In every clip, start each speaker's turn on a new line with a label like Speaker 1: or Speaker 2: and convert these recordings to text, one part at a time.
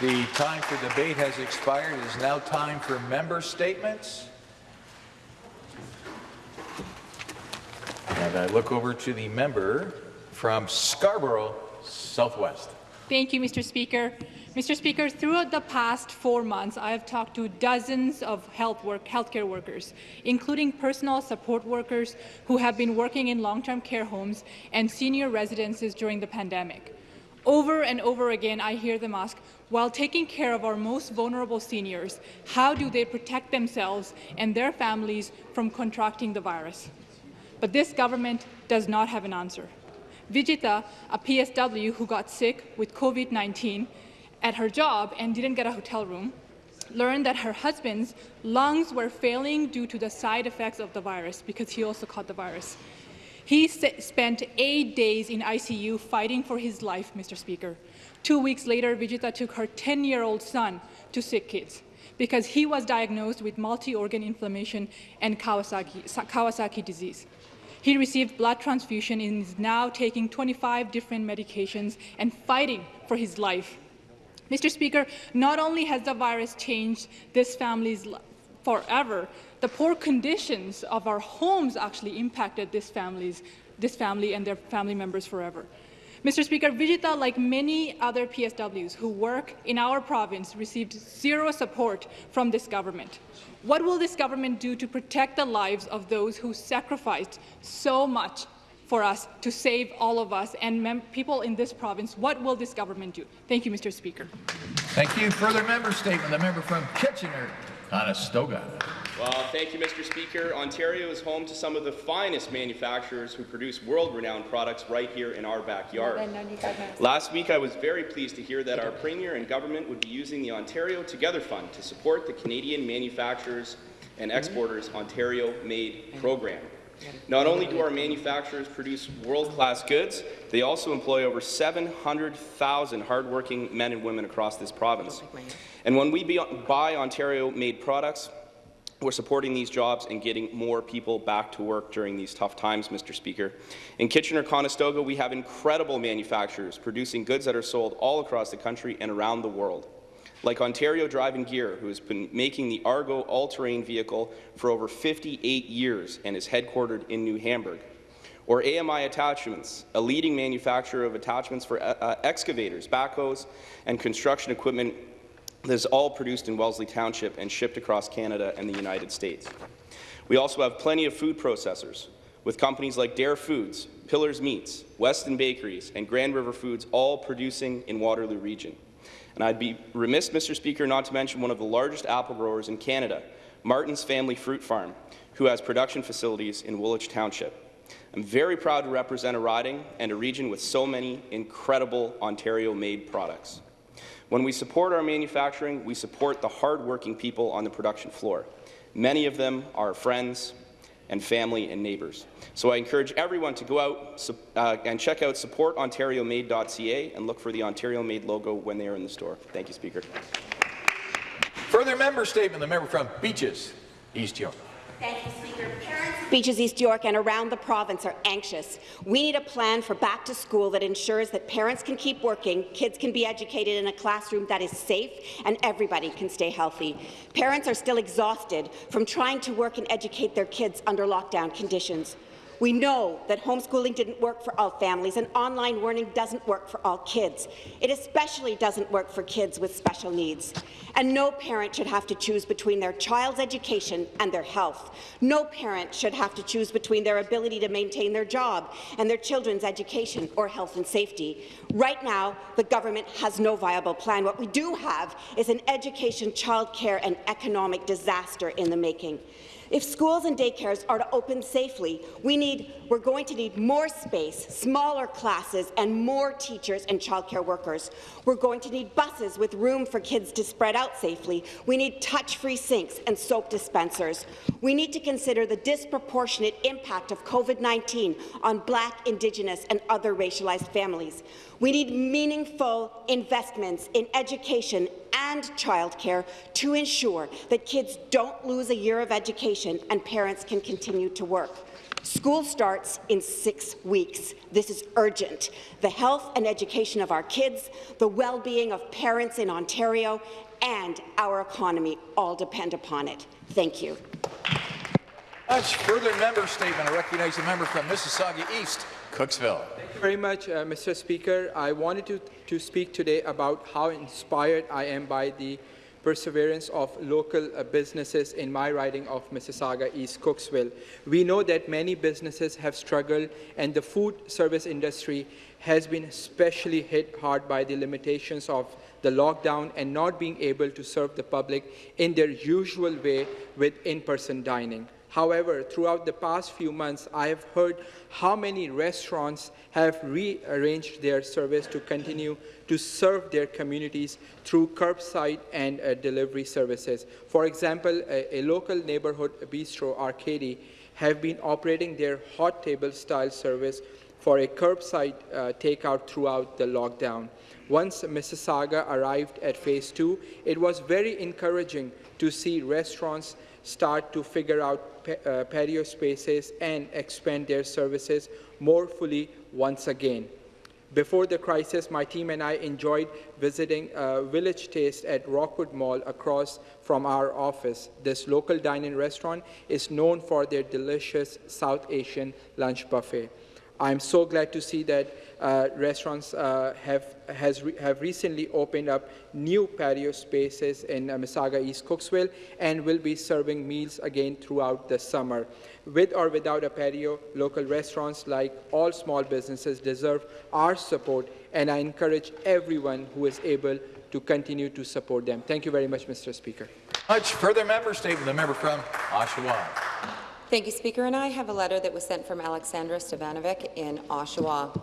Speaker 1: The time for debate has expired. It is now time for member statements. And I look over to the member from Scarborough Southwest.
Speaker 2: Thank you, Mr. Speaker. Mr. Speaker, throughout the past four months, I have talked to dozens of health work, healthcare workers, including personal support workers who have been working in long-term care homes and senior residences during the pandemic. Over and over again, I hear them ask, while taking care of our most vulnerable seniors, how do they protect themselves and their families from contracting the virus? But this government does not have an answer. Vijita, a PSW who got sick with COVID-19, at her job and didn't get a hotel room, learned that her husband's lungs were failing due to the side effects of the virus because he also caught the virus. He spent eight days in ICU fighting for his life, Mr. Speaker. Two weeks later, Vijita took her 10-year-old son to Sick Kids because he was diagnosed with multi-organ inflammation and Kawasaki, Kawasaki disease. He received blood transfusion and is now taking 25 different medications and fighting for his life. Mr. Speaker, not only has the virus changed this family's forever, the poor conditions of our homes actually impacted this, family's, this family and their family members forever. Mr. Speaker, Vijita, like many other PSWs who work in our province, received zero support from this government. What will this government do to protect the lives of those who sacrificed so much for us to save all of us and people in this province. What will this government do? Thank you, Mr. Speaker.
Speaker 1: Thank you. Further member statement. The member from Kitchener, Conestoga.
Speaker 3: Well, thank you, Mr. Speaker. Ontario is home to some of the finest manufacturers who produce world-renowned products right here in our backyard. Last week, I was very pleased to hear that our Premier and government would be using the Ontario Together Fund to support the Canadian Manufacturers and Exporters Ontario Made program. Not only do our manufacturers produce world-class goods, they also employ over 700,000 hardworking men and women across this province. And when we buy Ontario-made products, we're supporting these jobs and getting more people back to work during these tough times, Mr. Speaker. In Kitchener-Conestoga, we have incredible manufacturers producing goods that are sold all across the country and around the world like Ontario Drive Gear, who has been making the Argo all-terrain vehicle for over 58 years and is headquartered in New Hamburg, or AMI Attachments, a leading manufacturer of attachments for uh, uh, excavators, backhoes, and construction equipment that is all produced in Wellesley Township and shipped across Canada and the United States. We also have plenty of food processors, with companies like Dare Foods, Piller's Meats, Weston Bakeries, and Grand River Foods all producing in Waterloo Region. And I'd be remiss, Mr. Speaker, not to mention one of the largest apple growers in Canada, Martin's Family Fruit Farm, who has production facilities in Woolwich Township. I'm very proud to represent a riding and a region with so many incredible Ontario-made products. When we support our manufacturing, we support the hard-working people on the production floor. Many of them are friends, and family and neighbours. So I encourage everyone to go out uh, and check out supportontariomade.ca and look for the Ontario Made logo when they are in the store. Thank you, Speaker.
Speaker 1: Further member statement, the member from Beaches, East York.
Speaker 4: Thank you, Speaker. Parents Beaches East York and around the province are anxious. We need a plan for back to school that ensures that parents can keep working, kids can be educated in a classroom that is safe, and everybody can stay healthy. Parents are still exhausted from trying to work and educate their kids under lockdown conditions. We know that homeschooling didn't work for all families and online learning doesn't work for all kids. It especially doesn't work for kids with special needs. And no parent should have to choose between their child's education and their health. No parent should have to choose between their ability to maintain their job and their children's education or health and safety. Right now, the government has no viable plan. What we do have is an education, childcare and economic disaster in the making. If schools and daycares are to open safely, we need, we're going to need more space, smaller classes, and more teachers and childcare workers. We're going to need buses with room for kids to spread out safely. We need touch-free sinks and soap dispensers. We need to consider the disproportionate impact of COVID-19 on Black, Indigenous, and other racialized families. We need meaningful investments in education and childcare to ensure that kids don't lose a year of education and parents can continue to work. School starts in six weeks. This is urgent. The health and education of our kids, the well-being of parents in Ontario, and our economy all depend upon it. Thank you.
Speaker 1: Much further member statement. I recognize the member from Mississauga East, Cooksville.
Speaker 5: Thank you very much, uh, Mr. Speaker. I wanted to, to speak today about how inspired I am by the perseverance of local uh, businesses in my riding of Mississauga East Cooksville. We know that many businesses have struggled and the food service industry has been especially hit hard by the limitations of the lockdown and not being able to serve the public in their usual way with in-person dining. However, throughout the past few months, I have heard how many restaurants have rearranged their service to continue to serve their communities through curbside and uh, delivery services. For example, a, a, local neighborhood bistro, Arcady, have been operating their hot table style service for a curbside uh, takeout throughout the lockdown. Once Mississauga arrived at phase two, it was very encouraging to see restaurants start to figure out uh, patio spaces and expand their services more fully once again. Before the crisis, my team and I enjoyed visiting a Village Taste at Rockwood Mall across from our office. This local dine-in restaurant is known for their delicious South Asian lunch buffet. I'm so glad to see that uh, restaurants uh, have, has re have recently opened up new patio spaces in uh, Mississauga East Cooksville and will be serving meals again throughout the summer. With or without a patio, local restaurants, like all small businesses, deserve our support, and I encourage everyone who is able to continue to support them. Thank you very much, Mr. Speaker.
Speaker 1: Much further member statement. The member from Oshawa.
Speaker 6: Thank you, Speaker. And I have a letter that was sent from Alexandra Stevanovic in Oshawa.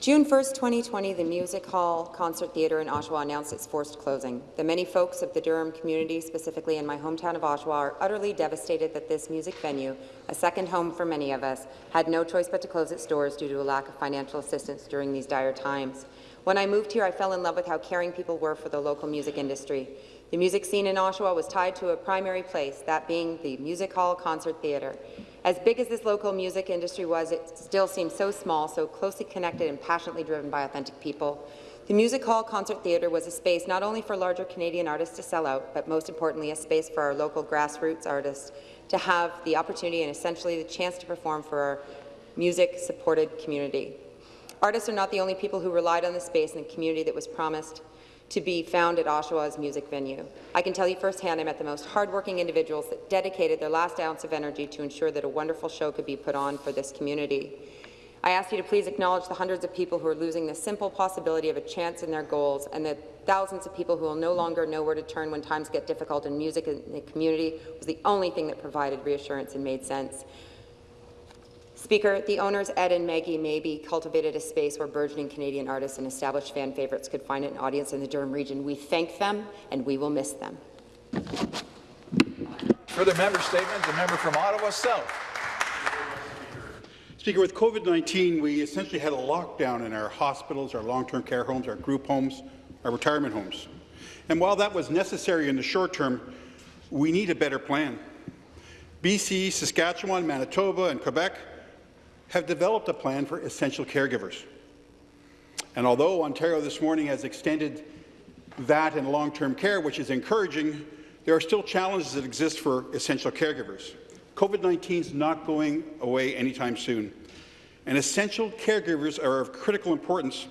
Speaker 6: June 1, 2020, the Music Hall Concert Theatre in Oshawa announced its forced closing. The many folks of the Durham community, specifically in my hometown of Oshawa, are utterly devastated that this music venue, a second home for many of us, had no choice but to close its doors due to a lack of financial assistance during these dire times. When I moved here, I fell in love with how caring people were for the local music industry. The music scene in Oshawa was tied to a primary place, that being the Music Hall Concert Theatre. As big as this local music industry was, it still seemed so small, so closely connected and passionately driven by authentic people. The Music Hall Concert Theatre was a space not only for larger Canadian artists to sell out, but most importantly a space for our local grassroots artists to have the opportunity and essentially the chance to perform for our music-supported community. Artists are not the only people who relied on the space and the community that was promised to be found at Oshawa's music venue. I can tell you firsthand I met the most hardworking individuals that dedicated their last ounce of energy to ensure that a wonderful show could be put on for this community. I ask you to please acknowledge the hundreds of people who are losing the simple possibility of a chance in their goals and the thousands of people who will no longer know where to turn when times get difficult and music in the community was the only thing that provided reassurance and made sense. Speaker, the owners, Ed and Maggie Maybe, cultivated a space where burgeoning Canadian artists and established fan favourites could find an audience in the Durham region. We thank them, and we will miss them.
Speaker 1: Further member statement, the member from Ottawa South.
Speaker 7: Speaker, with COVID-19, we essentially had a lockdown in our hospitals, our long-term care homes, our group homes, our retirement homes. And while that was necessary in the short term, we need a better plan. BC, Saskatchewan, Manitoba, and Quebec have developed a plan for essential caregivers. And although Ontario this morning has extended that in long-term care, which is encouraging, there are still challenges that exist for essential caregivers. COVID-19 is not going away anytime soon, and essential caregivers are of critical importance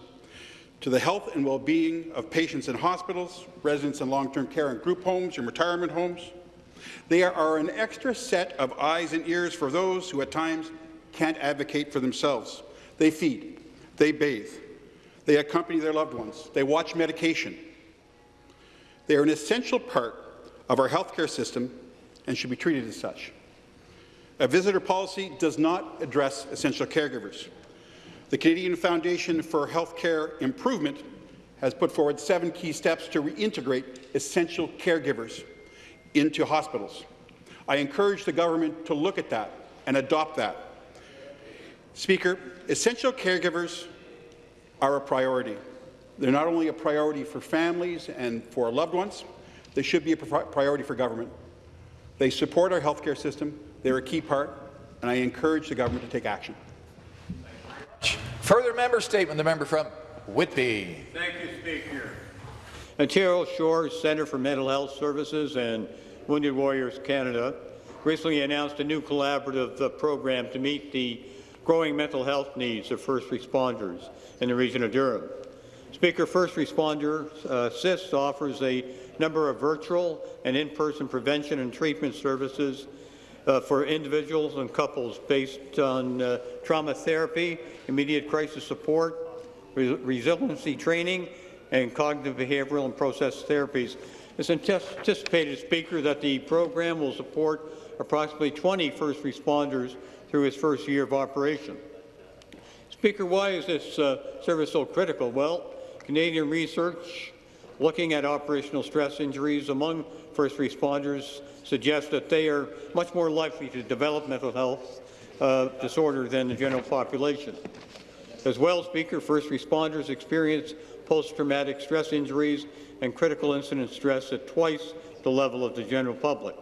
Speaker 7: to the health and well-being of patients in hospitals, residents in long-term care and group homes and retirement homes. They are an extra set of eyes and ears for those who at times can't advocate for themselves. They feed, they bathe, they accompany their loved ones, they watch medication. They are an essential part of our healthcare system and should be treated as such. A visitor policy does not address essential caregivers. The Canadian Foundation for Healthcare Improvement has put forward seven key steps to reintegrate essential caregivers into hospitals. I encourage the government to look at that and adopt that. Speaker, essential caregivers are a priority. They're not only a priority for families and for loved ones, they should be a priority for government. They support our healthcare system. They're a key part, and I encourage the government to take action.
Speaker 1: Further member statement, the member from Whitby.
Speaker 8: Thank you, Speaker. Ontario Shores Centre for Mental Health Services and Wounded Warriors Canada recently announced a new collaborative uh, program to meet the growing mental health needs of first responders in the region of Durham. Speaker First Responder uh, Assist offers a number of virtual and in-person prevention and treatment services uh, for individuals and couples based on uh, trauma therapy, immediate crisis support, re resiliency training, and cognitive behavioral and process therapies. It's anticipated, Speaker, that the program will support approximately 20 first responders through its first year of operation. Speaker, why is this uh, service so critical? Well, Canadian research looking at operational stress injuries among first responders suggests that they are much more likely to develop mental health uh, disorder than the general population. As well, Speaker, first responders experience post-traumatic stress injuries and critical incident stress at twice the level of the general public.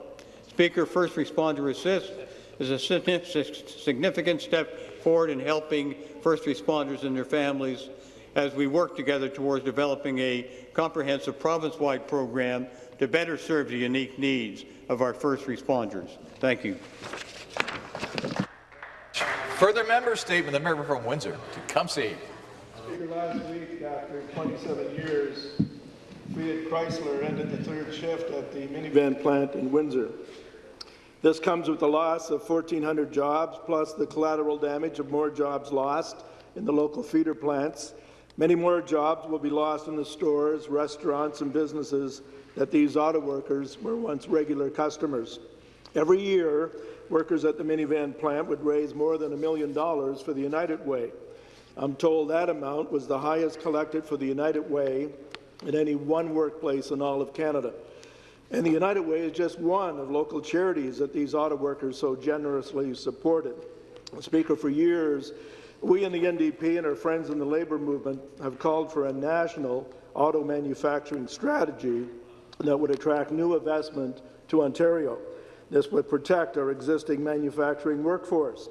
Speaker 8: Speaker, First Responder Assist is a significant step forward in helping first responders and their families as we work together towards developing a comprehensive province-wide program to better serve the unique needs of our first responders. Thank you.
Speaker 1: Further member statement, the member from Windsor, Tecumseh.
Speaker 9: Speaker, last week, after 27 years, Fiat Chrysler ended the third shift at the minivan plant in Windsor. This comes with the loss of 1,400 jobs, plus the collateral damage of more jobs lost in the local feeder plants. Many more jobs will be lost in the stores, restaurants, and businesses that these auto workers were once regular customers. Every year, workers at the minivan plant would raise more than a million dollars for the United Way. I'm told that amount was the highest collected for the United Way in any one workplace in all of Canada. And the United Way is just one of local charities that these auto workers so generously supported. Speaker, for years, we in the NDP and our friends in the labour movement have called for a national auto manufacturing strategy that would attract new investment to Ontario. This would protect our existing manufacturing workforce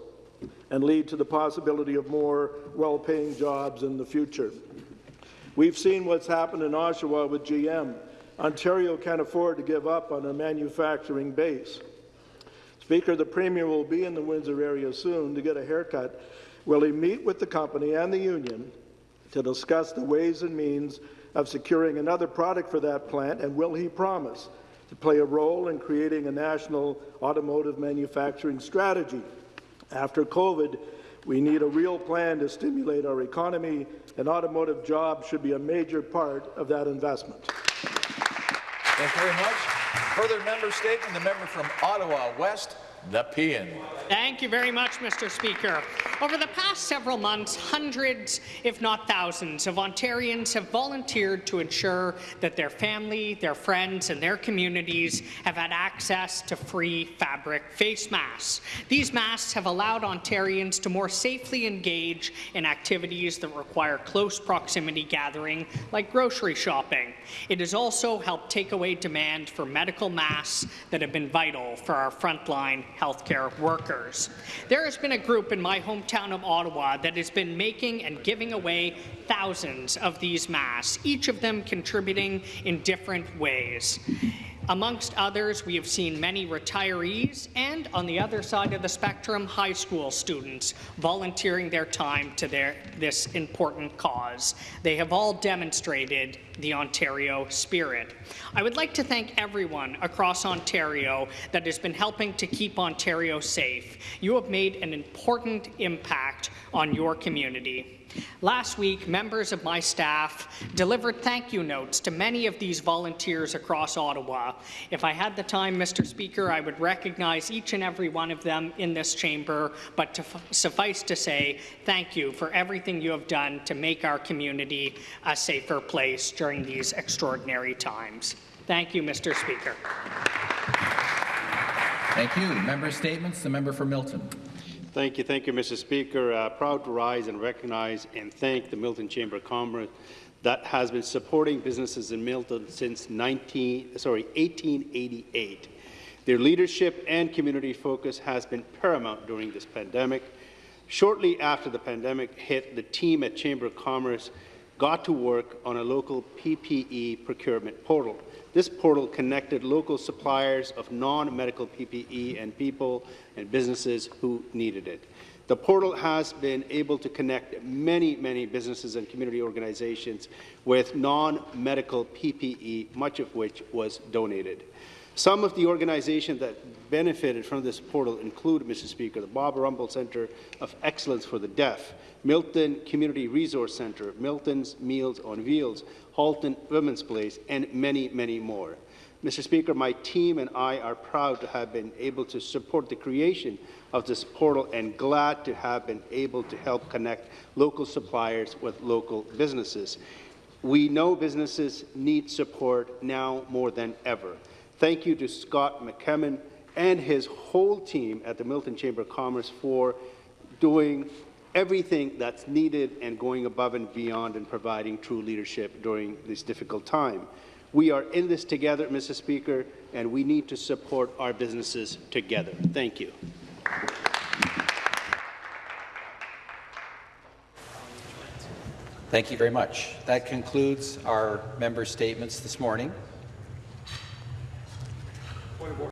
Speaker 9: and lead to the possibility of more well-paying jobs in the future. We've seen what's happened in Oshawa with GM. Ontario can't afford to give up on a manufacturing base. Speaker, the Premier will be in the Windsor area soon to get a haircut. Will he meet with the company and the union to discuss the ways and means of securing another product for that plant, and will he promise to play a role in creating a national automotive manufacturing strategy? After COVID, we need a real plan to stimulate our economy, and automotive jobs should be a major part of that investment.
Speaker 1: Thank you very much. Further member statement, the member from Ottawa West, Nepean.
Speaker 10: Thank you very much, Mr. Speaker. Over the past several months, hundreds, if not thousands, of Ontarians have volunteered to ensure that their family, their friends, and their communities have had access to free fabric face masks. These masks have allowed Ontarians to more safely engage in activities that require close proximity gathering, like grocery shopping. It has also helped take away demand for medical masks that have been vital for our frontline healthcare workers. There has been a group in my hometown of Ottawa that has been making and giving away thousands of these masks, each of them contributing in different ways. Amongst others, we have seen many retirees and, on the other side of the spectrum, high school students volunteering their time to their, this important cause. They have all demonstrated the Ontario spirit. I would like to thank everyone across Ontario that has been helping to keep Ontario safe. You have made an important impact on your community. Last week, members of my staff delivered thank you notes to many of these volunteers across Ottawa. If I had the time, Mr. Speaker, I would recognize each and every one of them in this chamber, but to suffice to say, thank you for everything you have done to make our community a safer place during these extraordinary times. Thank you, Mr. Speaker.
Speaker 11: Thank you. Member statements. The member for Milton.
Speaker 12: Thank you, thank you, Mr. Speaker. Uh, proud to rise and recognize and thank the Milton Chamber of Commerce that has been supporting businesses in Milton since 19, sorry, 1888. Their leadership and community focus has been paramount during this pandemic. Shortly after the pandemic hit, the team at Chamber of Commerce got to work on a local PPE procurement portal. This portal connected local suppliers of non-medical PPE and people and businesses who needed it. The portal has been able to connect many, many businesses and community organizations with non-medical PPE, much of which was donated. Some of the organizations that benefited from this portal include, Mr. Speaker, the Bob Rumball Centre of Excellence for the Deaf, Milton Community Resource Centre, Milton's Meals on Wheels, Halton Women's Place, and many, many more. Mr. Speaker, my team and I are proud to have been able to support the creation of this portal and glad to have been able to help connect local suppliers with local businesses. We know businesses need support now more than ever. Thank you to Scott McKemmon and his whole team at the Milton Chamber of Commerce for doing everything that's needed and going above and beyond and providing true leadership during this difficult time. We are in this together, Mr. Speaker, and we need to support our businesses together. Thank you.
Speaker 11: Thank you very much. That concludes our member statements this morning.